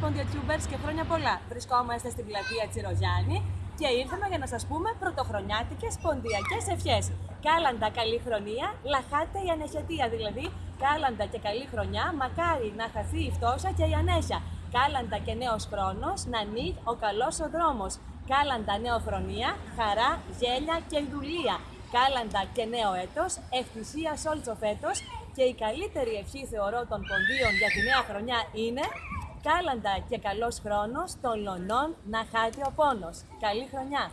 Ποντιοτιούμπερς και χρόνια πολλά. Βρισκόμαστε στην πλατεία Τσιροζιάννη και ήρθαμε για να σας πούμε πρωτοχρονιάτικες ποντιακές ευχές. Κάλαντα καλή χρονιά, λαχάτε η ανεχετία δηλαδή. Κάλαντα και καλή χρονιά, μακάρι να χαθεί η φτώχεια και η ανέσια. Κάλαντα και νέος χρόνος, να ανοίγει ο καλός ο δρόμος. Κάλαντα νεοφρονία, χαρά, γέλια και δουλεία. Κάλαντα και νέο έτος, ευτυχία σ' όλο φέτος και η καλύτερη ευχή θεωρώ των ποντίων για τη νέα χρονιά είναι Κάλαντα και καλός χρόνος των λονών να χάσει ο πόνος. Καλή χρονιά!